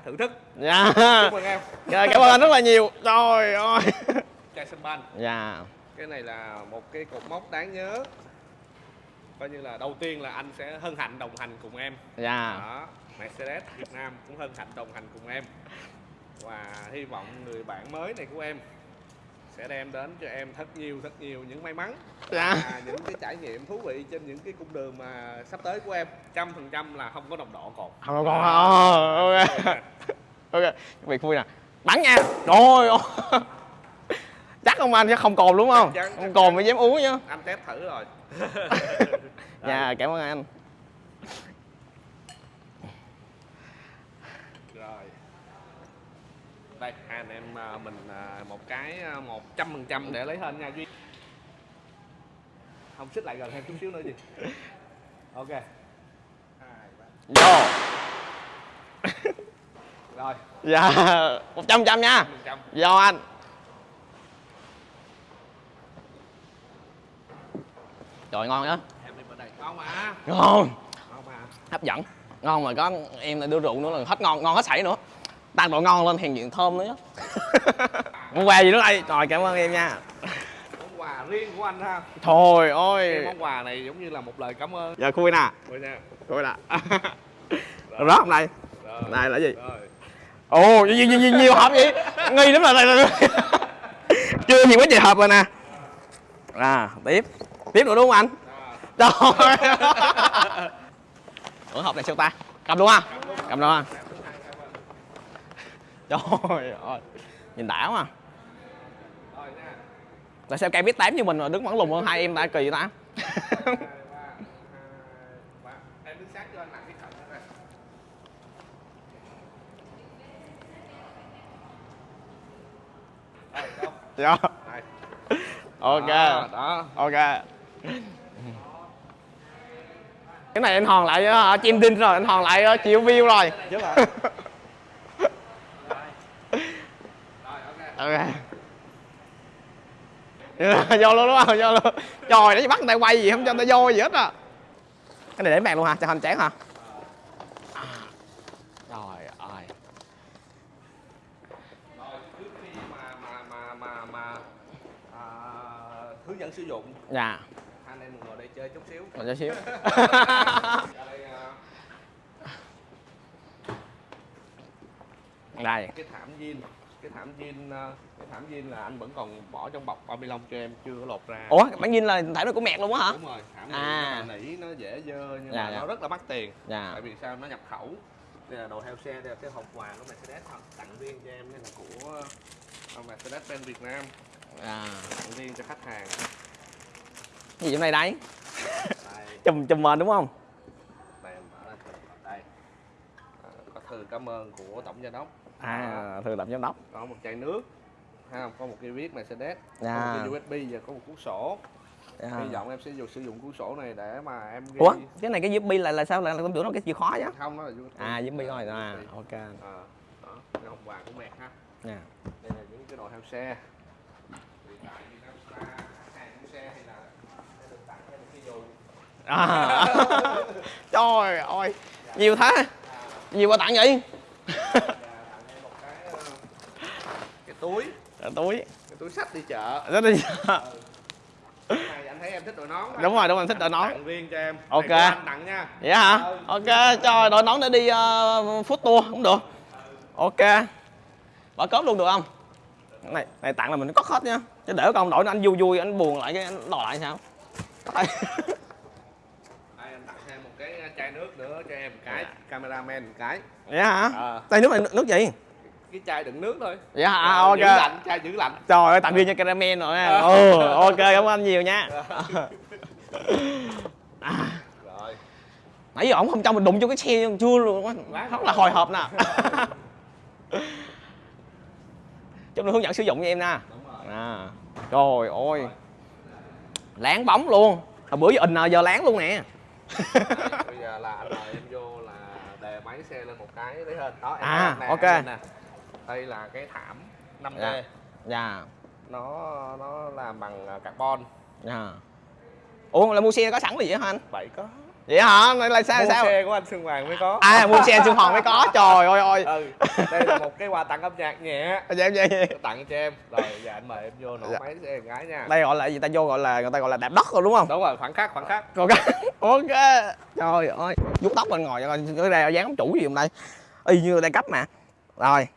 thưởng thức. Dạ. Chúc mừng em. Dạ cảm ơn anh rất là nhiều. Trời ơi. Chai sân banh. Dạ. Cái này là một cái cột mốc đáng nhớ. Coi như là đầu tiên là anh sẽ hân hạnh đồng hành cùng em. Dạ. Đó Mercedes Việt Nam cũng hân hạnh đồng hành cùng em. Và hy vọng người bạn mới này của em sẽ đem đến cho em thật nhiều thật nhiều những may mắn Dạ. và những cái trải nghiệm thú vị trên những cái cung đường mà sắp tới của em. Trăm phần trăm là không có đồng độ còn. Không còn oh, ok. Ok. Việc vui nè. Bắn nha. Rồi ôi. chắc không anh chắc không cồn đúng không? Chắc không chắc cồn chắn. mới dám uống chứ anh test thử rồi. Dạ cảm ơn anh rồi đây hai anh em à, mình à, một cái à, một trăm phần trăm để lấy hên nha duy. Không xích lại gần thêm chút xíu nữa gì ok. Vô. Rồi. Dạ một trăm trăm nha. Vô anh. Trời ngon á em đi bên đây. Ngon mà. Ngon. Ngon mà. Hấp dẫn. Ngon mà có em lại đưa rượu nữa là hết ngon ngon hết sảy nữa tăng độ ngon lên hiện diện thơm nữa món quà gì nữa đây? Trời cảm ơn em nha. Món quà riêng của anh ha. Thôi cái ôi món quà này giống như là một lời cảm ơn. Giờ khui nè rồi nha khui nè rớt hôm nay rồi. Này là gì? Rồi. Ồ nhiều, nhiều, nhiều, nhiều hộp vậy? Nghi lắm là này chưa nhiều quá trời hộp rồi nè. À tiếp. Tiếp nữa đúng không anh? Rồi. trời ủa hộp này sao ta? Cầm luôn ha cầm luôn ha trời ơi nhìn đã quá nha tại sao cây biết tám như mình mà đứng vẫn lùn hơn hai em ta kỳ vậy ta? Dạ. Ok. Đó, đó. ok. Cái này anh hòn lại uh, chim đinh rồi anh hòn lại uh, triệu view rồi chứ là rồi ok vô luôn đúng không? Vô luôn. Trời nó bắt người ta quay gì không cho người ta vô gì hết à cái này để màn luôn hả? Cho hoành tráng hả? Trời ơi. Rồi trước khi mà mà mà mà mà à, hướng dẫn sử dụng dạ. Anh em ngồi đây chơi chút xíu. Mình cho xíu. Đây. Đây cái thảm jean cái thảm jean à, cái thảm jean là anh vẫn còn bỏ trong bọc bao lông cho em chưa có lột ra. Ủa bản nhìn là thải nó của mẹt luôn á hả? Đúng rồi thảm À. nỉ nó dễ dơ nhưng Dạ, mà dạ. nó rất là mắc tiền. Dạ. Tại vì sao? Nó nhập khẩu. Đây là đồ theo xe đây là cái hộp quà của Mercedes tặng riêng cho em đây là của uh, Mercedes Benz Việt Nam. À. tặng riêng cho khách hàng. Gì trong này đấy chùm chùm mền đúng không? Đây đây. À, có thư cảm ơn của tổng giám đốc à thường làm giám đốc. Có một chai nước ha có một cái viết Mercedes có Dạ. một cái USB và có một cuốn sổ. À. hy vọng em sẽ dùng sử dụng cuốn sổ này để mà em ghi ủa cái này cái USB là là sao? Là con tưởng nó cái chìa khóa chứ không nó là USB à USB thôi. À ok. À, đó cái hộp quà của mẹ ha. Nha đây là những cái đồ theo xe. À. trời ơi nhiều thế. Nhiều quà tặng vậy và tặng thêm một cái ờ, cái túi. Rồi, túi. Cái túi sách đi chợ. Rất này anh thấy em thích đội nón đúng rồi đúng rồi anh thích đội nón. Tặng riêng cho em. Ok. Này anh tặng nha. Vậy hả? Ừ. ok cho đội nón để đi uh, food tour cũng được. Ok. Bỏ cốp luôn được không? Này này tặng là mình có hết nha. Chứ để con đội nó anh vui vui anh buồn lại cái anh đòi lại sao? Đây. anh tặng thêm một cái chai nước nữa cho em. Một cái cameraman một cái. Vậy hả? Ờ. đây nước này nước gì cái chai đựng nước thôi. Hả à, ok. giữ lạnh chai giữ lạnh. Trời ơi tặng riêng cho caramel rồi nha Ờ. ừ ok cảm ơn anh nhiều nha. À, rồi. Nãy giờ ổng không cho mình đụng vô cái xe chưa luôn á. Lát rất là hồi hộp nè. Chúng hướng dẫn sử dụng cho em rồi. À trời ơi. Láng bóng luôn. Hồi bữa giờ in giờ láng luôn nè. Bây giờ là anh mời em vô là đề máy xe lên một cái lấy hên. Đó em À, nè, ok. nè. Đây là cái thảm 5D Dạ. dạ. Nó nó làm bằng à, carbon. Dạ. Ủa là mua xe có sẵn gì vậy hả anh? Vậy có. Vậy hả? Này là sao mua sao? xe của anh Xuân Hoàng mới có. À mua xe xuân hòn mới có. Trời ơi ơi ừ đây là một cái quà tặng âm nhạc nhẹ. Dạ dạ dạ. tặng cho em. Rồi giờ anh mời em vô nổ Dạ. máy xe gái nha. Đây gọi là gì ta? Vô gọi là người ta gọi là đạp đất rồi đúng không? Đúng rồi khoảng khắc khoảng khắc ok ok trời ơi. Vuốt tóc lên ngồi cho coi cái đây dáng chủ gì hôm nay y như đai cấp mà. Rồi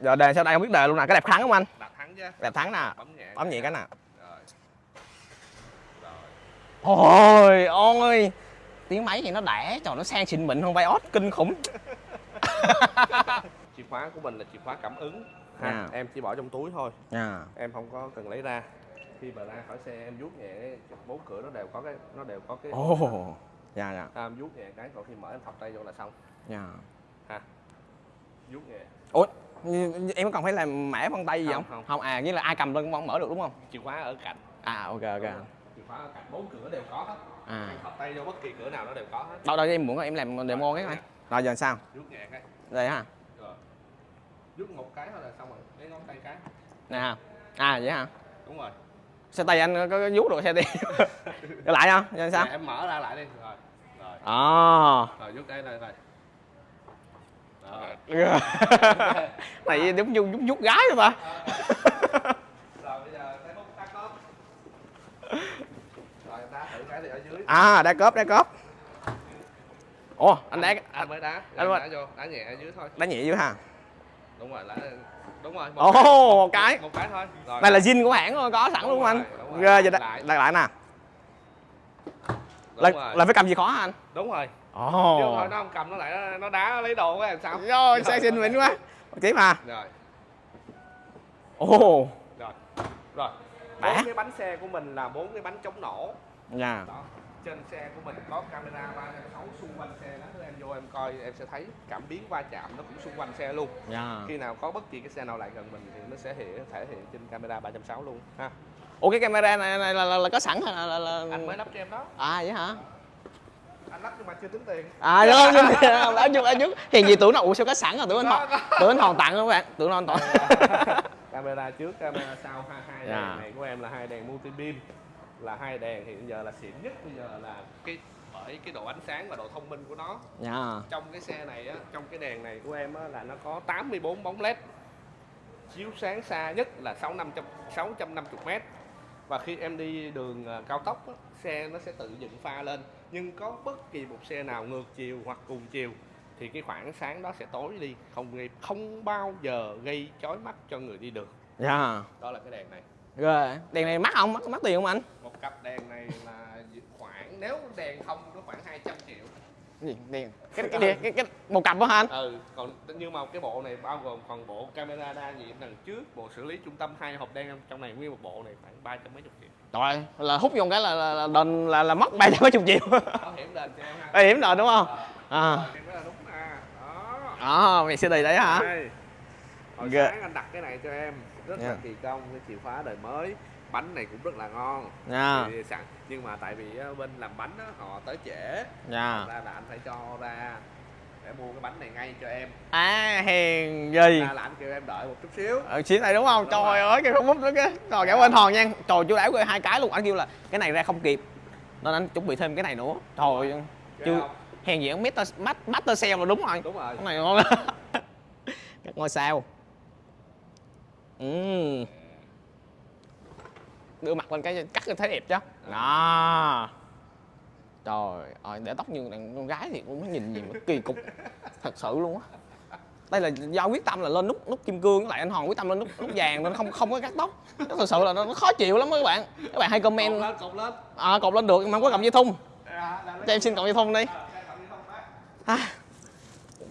giờ đề sau đây? Không biết đề luôn nè. Cái đẹp thắng không anh? Đặt thắng chứ. Đẹp thắng nè. Bấm nhẹ bấm nhẹ cái nè. Ôi ôi Tiếng máy thì nó đẻ. Trời nó sang xịn mịn hơn Vios kinh khủng. Chìa khóa của mình là chìa khóa cảm ứng ha. À. em chỉ bỏ trong túi thôi. Nha em không có cần lấy ra. Khi mà ra khỏi xe em vuốt nhẹ bốn cửa nó đều có cái nó đều có cái Ồ. Dạ dạ. À, em vuốt nhẹ cái còn khi mở em thọc tay vô là xong. Dạ. Ha. Vuốt nhẹ. Như em có cần phải làm mẻ vân tay gì không? Không, không. à, nghĩa là ai cầm lên cũng mở được đúng không? chìa khóa ở cạnh. À ok ok. Chìa khóa ở cạnh bốn cửa đều có hết. À. Em thọc tay vô bất kỳ cửa nào nó đều có hết. Đâu đâu em muốn em làm demo cái coi. Rồi giờ sao? vuốt nhẹ cái. Đây ha. Rồi. Vuốt một cái thôi là xong rồi. Lấy ngón tay cái. Nè ha. À vậy hả? đúng rồi. Xe tay anh có, có vuốt được xe đi? Lại không? Giờ sao? Nè, em mở ra lại đi. Rồi. Rồi. À. Rồi vuốt đây đây đây Này đúng vuốt vuốt, vuốt gái rồi ta À đá cớp đá cớp Ồ anh đá anh mới đá anh anh đá vô đá nhẹ ở dưới thôi đá nhẹ dưới ha đúng rồi đá đúng rồi Ồ, cái. một cái. một cái thôi rồi Đây là zin của hãng luôn, có sẵn Đúng luôn anh. rồi, đúng rồi. Ghê vậy đó. Lại. Nè. Là, là phải cầm gì khó hả anh? đúng rồi Ồ. chứ thôi nó không cầm nó lại nó, nó đá lấy đồ của em sao Rồi, xe xinh mịn quá. Tiếp mà. rồi Ồ. rồi rồi bốn cái bánh xe của mình là bốn cái bánh chống nổ Nha. đó trên xe của mình có camera 360 xung quanh xe đó em vô em coi em sẽ thấy cảm biến va chạm nó cũng xung quanh xe luôn Nha. khi nào có bất kỳ cái xe nào lại gần mình thì nó sẽ hiện thể hiện trên camera 360 luôn ha Ủa cái camera này, này là, là, là có sẵn hay là, là, là... anh mới lắp cho em đó À vậy hả? Anh lắp nhưng mà chưa tính tiền À đúng không? Ở chút ở chút. Hiện gì tưởng nó ủa sao có sẵn rồi tưởng anh hòn tưởng anh hòn tặng không các bạn? Tưởng anh toàn. camera trước camera sau hai hai Dạ. đèn này của em là hai đèn multi beam là hai đèn hiện giờ là xịn nhất bây giờ là cái bởi cái độ ánh sáng và độ thông minh của nó Nha. trong cái xe này á trong cái đèn này của em á là nó có 84 bóng led chiếu sáng xa nhất là 6500 650 m và khi em đi đường ờ, cao tốc á, xe nó sẽ tự dựng pha lên nhưng có bất kỳ một xe nào ngược chiều hoặc cùng chiều thì cái khoảng sáng đó sẽ tối đi không gây không bao giờ gây chói mắt cho người đi đường Nha. đó là cái đèn này Ghê. Đèn này mắc không? Mắc mắc tiền không anh? một cặp đèn này là khoảng nếu đèn không nó khoảng 200 triệu gì? Đèn. Cái cái, cái, cái, cái một cặp đó hả anh? ừ còn nhưng mà cái bộ này bao gồm còn bộ camera đa nhiệm đằng trước bộ xử lý trung tâm hai hộp đen trong này nguyên một bộ này khoảng ba trăm mấy chục triệu Trời là hút vô cái là là là, đền là, là mất ba trăm mấy chục triệu. bảo hiểm đền cho em ha Bảo hiểm rồi đúng không? À. Em nói là đúng nè đó À, mày sẽ đầy đấy hả? Đây. hồi sáng anh đặt cái này cho em rất là Dạ. kỳ công cái chìa khóa đời mới bánh này cũng rất là ngon Nha. Thì sẵn nhưng mà tại vì á, bên làm bánh á, họ tới trễ Nha. ra là anh phải cho ra để mua cái bánh này ngay cho em À, hèn gì? ra là anh kêu em đợi một chút xíu Ở chiến này đúng không? Đúng Trời rồi. ơi, cái không bút nữa cái. Rồi cảm ơn Hòn nha. Trời chú đảo hai cái luôn. Anh kêu là cái này ra không kịp. Nên anh chuẩn bị thêm cái này nữa. Trời ơi. Chưa hèn gì ông Master Master, Sale là đúng rồi. đúng rồi Cái này ngon. Các ngôi sao. Ừm. Đưa mặt lên cái cắt thấy đẹp chứ. Đó. Trời ơi, để tóc như đàn con gái thì cũng nhìn gì mà kỳ cục thật sự luôn á. Đây là do quyết tâm là lên nút nút kim cương với lại anh Hòn quyết tâm lên nút nút vàng nên không không có cắt tóc. Nó thật sự là nó, khó chịu lắm các bạn. Các bạn hay cột comment lên cột lên à, cột lên được mà không có cầm dây thun. À, là lấy- Cho em xin cộng dây thun đi. Ờ? À,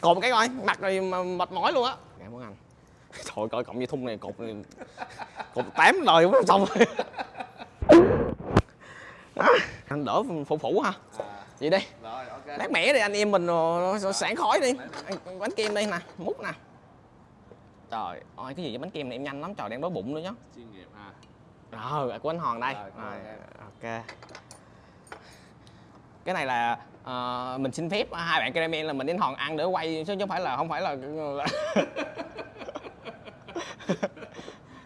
cột một cái coi, mặt rồi mệt mỏi luôn á. Cảm ơn anh. Trời coi cộng dây thun này cột này, cột tám đời cũng xong rồi. À, anh đỡ phụ phụ ha. à, Vậy đi, rồi ok lát mẻ đi anh em mình rồi nó sảng khói đi. Bánh kem đây nè, mút nè. Trời ơi, cái gì vậy bánh kem này em nhanh lắm, trời đang đói bụng nữa nhá. chuyên nghiệp ha Rồi, của anh Hòn đây. Rồi, Rồi, ok. Cái này là ờ, mình xin phép hai bạn caramel là mình đến Hòn ăn để quay chứ không phải là không phải là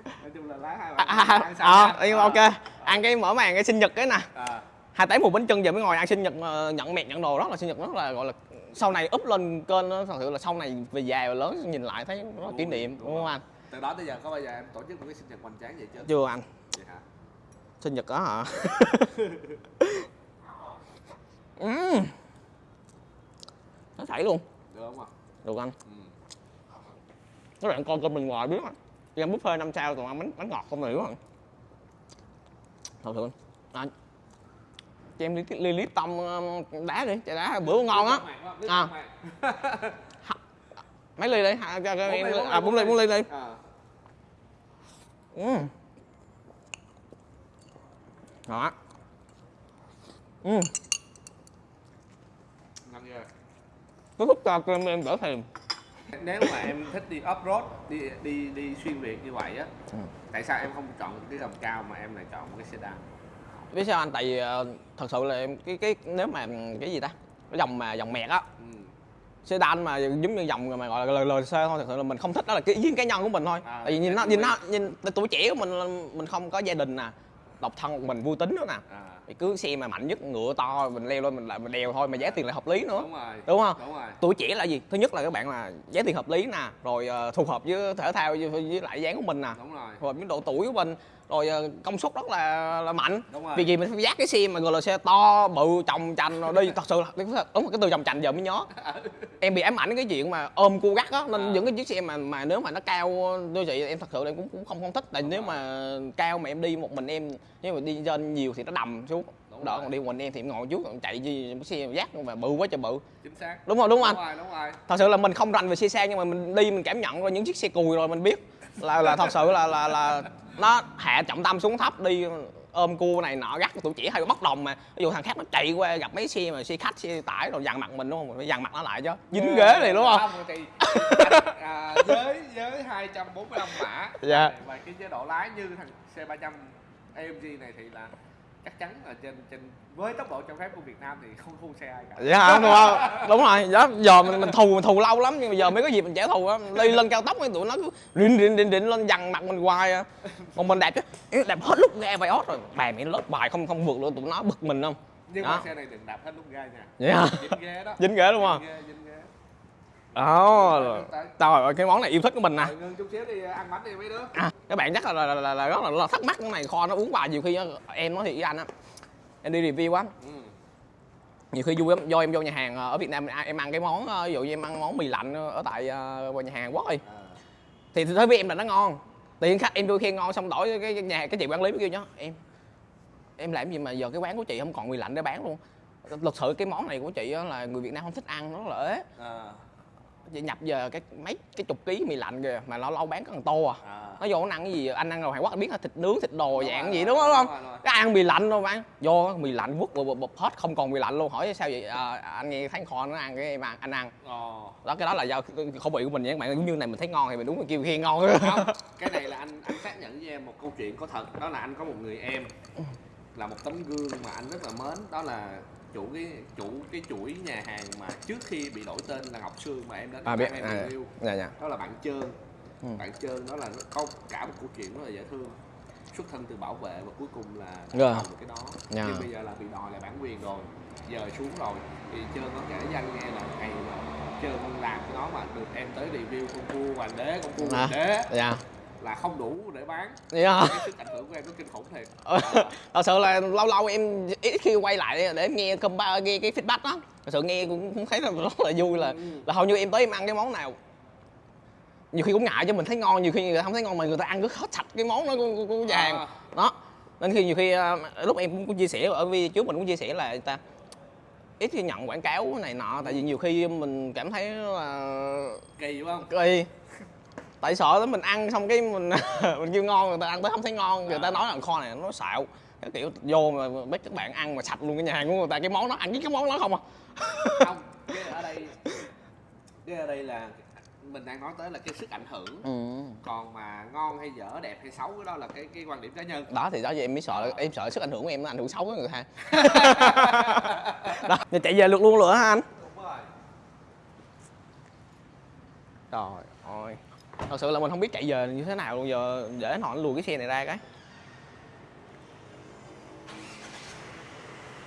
nói chung là lá hai à, bạn à, ăn à, sao ờ, nhưng mà ok ăn cái mở màn cái sinh nhật cái nè. À, hai tám một bánh trưng giờ mới ngồi ăn sinh nhật ờ, nhận mẹt nhận đồ rất là sinh nhật rất là gọi là sau này up lên kênh nó thật sự là sau này về già và lớn nhìn lại thấy là kỷ niệm đúng không anh? Từ đó tới giờ có bao giờ em tổ chức một cái sinh nhật hoành tráng vậy chưa? Chưa anh. Vậy hả? Sinh nhật đó hả? Nó chảy luôn. Được không ạ? Được anh. Ừ. các bạn coi kênh mình ngoài biết á đi ăn buffet năm sao toàn ăn bánh bánh ngọt không này đúng không? Thật sự anh cho em ly, ly lít tông ờ, đá đi chai đá bữa ngon á. À. mấy ly đi hai cho, em à bốn ly bốn ly đi. À. ừ. đó. Ừ. ngon ghê nó thúc cho cơm em đỡ thèm nếu mà em thích đi off road đi đi đi xuyên việt như vậy á Ừ. tại sao em không chọn cái gầm cao mà em lại chọn một cái sedan? Biết sao anh? Tại vì ờ, thật sự là em cái cái nếu mà cái gì ta? Cái dòng mà dòng mẹt á. Ừ. sedan mà giống như dòng mà gọi là LLC thôi thật sự là mình không thích đó là cái ý kiến cá nhân của mình thôi. À, tại vì nhìn nó nhìn nó nhìn tuổi trẻ của mình là mình không có gia đình nè độc thân một mình vui tính nữa nè. À. thì cứ xe mà mạnh nhất ngựa to mình leo lên mình lại mình đèo thôi mà giá tiền lại hợp lý nữa. Đúng rồi đúng không? đúng rồi. Tuổi trẻ là gì? Thứ nhất là các bạn là giá tiền hợp lý nè rồi ờ, phù hợp với thể thao với, với lại dáng của mình nè. Đúng rồi. Phù hợp với độ tuổi của mình rồi ờ, công suất rất là là mạnh. Đúng rồi. Vì gì mình phải dắt cái xe mà gọi là xe to bự chồng chành rồi đi. Thật sự là đúng cái từ chồng chành giờ mới nhớ. Em bị ám ảnh cái chuyện mà ôm cua gắt á nên À. những cái chiếc xe mà mà nếu mà nó cao như vậy em thật sự là em cũng, cũng không không thích. Tại Đúng nếu rồi. mà cao mà em đi một mình em nếu mà đi trên nhiều thì nó đầm xuống đỡ rồi. còn đi mình em thì em ngồi trước còn chạy gì xe dắt mà bự quá trời bự. Chính xác. Đúng không đúng không đúng anh rồi đúng rồi. Thật sự là mình không rành về xe sang nhưng mà mình đi mình cảm nhận qua những chiếc xe cùi rồi mình biết. Là là thật sự là là là nó hạ trọng tâm xuống thấp đi ôm cua này nọ gắt tụi chỉ hay bốc đồng mà. Ví dụ thằng khác nó chạy qua gặp mấy xe mà xe khách xe tải rồi dằn mặt mình đúng không? Mình phải dằn mặt nó lại chứ dính ghế này đúng không? thì à, với với 245 mã. Dạ. và cái chế độ lái như thằng C300 AMG này thì là chắc chắn là trên trên với tốc độ cho phép của Việt Nam thì không thua xe ai cả. Dạ hả đúng không đúng rồi đó giờ mình mình thù mình thù lâu lắm nhưng mà giờ mới có dịp mình trả thù á. Đi lên cao tốc tụi nó cứ rịn rịn rịn rịn lên dằn mặt mình hoài à. Còn mình đẹp chứ. Đẹp hết lúc ga vai ót rồi. Bài mẹ lớp bài không không vượt luôn tụi nó bực mình không? Nhưng Đó. mà xe này đừng đạp hết lúc ga nha. Vậy hả dính ghế đó. Dính ghế đúng không? dính ghế dính đó Tới- trời cái món này yêu thích của mình nè. Đợi ngưng chút xíu đi ăn bánh đi mấy đứa. À, các bạn chắc là, là, là, là rất là, là thắc mắc cái này kho nó uống vào nhiều khi á, em nói thiệt với anh á em đi review á ừ. nhiều khi vui lắm do em vô nhà hàng ờ, ở Việt Nam em ăn- em ăn cái món ờ, ví dụ như em ăn món mì lạnh ở tại ờ, nhà hàng Hàn Quốc đi. À, thì đối với em là nó ngon. Tiền khách em đôi khi ngon xong đổi cái, nhà cái chị quản lý mới kêu nhá em em làm gì mà giờ cái quán của chị không còn mì lạnh để bán luôn? Thực sự cái món này của chị là người Việt Nam không thích ăn nó là ế. À, chị nhập giờ cái mấy cái chục ký mì lạnh kìa mà nó lâu bán có thằng tô à. À. nó vô nó ăn cái gì anh ăn rồi Hàn Quốc anh biết là thịt nướng thịt đồ Đúng dạng rồi, gì đúng đúng không? đúng rồi, đúng rồi. cái ăn mì lạnh đâu bạn vô mì lạnh vứt bụp, bụp, hết không còn mì lạnh luôn. Hỏi sao vậy? À, anh nghe thấy kho nó ăn cái ăn anh ăn. Ồ. đó cái đó là do khẩu vị của mình nha các bạn. Giống như này mình thấy ngon thì mình đúng là kêu khen ngon. Không cái này là anh anh xác nhận với em một câu chuyện có thật. Đó là anh có một người em là một tấm gương mà anh rất là mến. Đó là chủ cái chủ cái chuỗi nhà hàng mà trước khi bị đổi tên là Ngọc Sương mà em đến à biết em à, review dạ dạ đó là bạn Trơn Ừ. bạn Trơn đó là có cả một câu chuyện rất là dễ thương xuất thân từ bảo vệ và cuối cùng là Dạ. làm được cái đó Dạ. nhưng bây giờ là bị đòi lại bản quyền rồi giờ xuống rồi thì Trơn có kể với anh nghe là ngày mà Trơn làm cái đó mà được em tới review con cua hoàng đế con cua À. hoàng đế dạ là không đủ để bán. Vậy hả cái sức ảnh hưởng của em nó kinh khủng thiệt. Thật sự là lâu lâu em ít khi quay lại để em nghe compa nghe cái feedback đó. Thật sự nghe cũng, cũng thấy là rất là vui là Ừ. là hầu như em tới em ăn cái món nào. Nhiều khi cũng ngại cho mình thấy ngon nhiều khi người ta không thấy ngon mà người ta ăn cứ hết sạch cái món đó của, của, nhà hàng À. đó. Nên khi nhiều khi à, lúc em cũng, cũng chia sẻ ở video trước mình cũng chia sẻ là người ta ít khi nhận quảng cáo này nọ tại vì nhiều khi mình cảm thấy là kỳ phải không? Kỳ tại sợ lắm mình ăn xong cái mình mình kêu ngon người ta ăn tới không thấy ngon người ta À. nói là kho này nó xạo. Cái kiểu vô mà biết các bạn ăn mà sạch luôn cái nhà hàng của người ta cái món đó ăn với cái món đó không à. Không cái ở đây cái ở đây là mình đang nói tới là cái sức ảnh hưởng. Ừ. còn mà ngon hay dở đẹp hay xấu cái đó là cái cái quan điểm cá nhân. Đó thì đó giờ em mới sợ em sợ sức ảnh hưởng của em nó ảnh hưởng xấu với người ta. Đó thì chạy về lượt luôn lửa hả anh? Đúng rồi. Trời ơi thật sự là mình không biết chạy về như thế nào luôn, giờ để họ lùi cái xe này ra cái.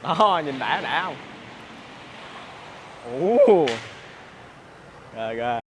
Đó, nhìn đã đã không? Ồ. Rồi rồi.